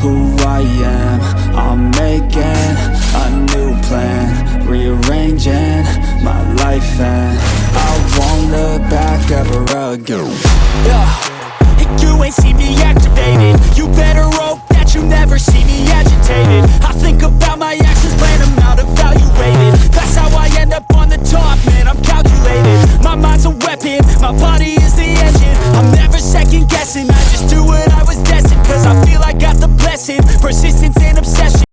who I am. I'm making a new plan Rearranging my life and I won't look back ever again. Yeah. You ain't see me activated. You better hope that you never see me agitated. I think about my actions, plan them out, evaluated. That's how I end up on the top, man, I'm calculated. My mind's a weapon, my body is the engine. I'm never second guessing, I just do what I was destined Cause I feel like Persistence and obsession.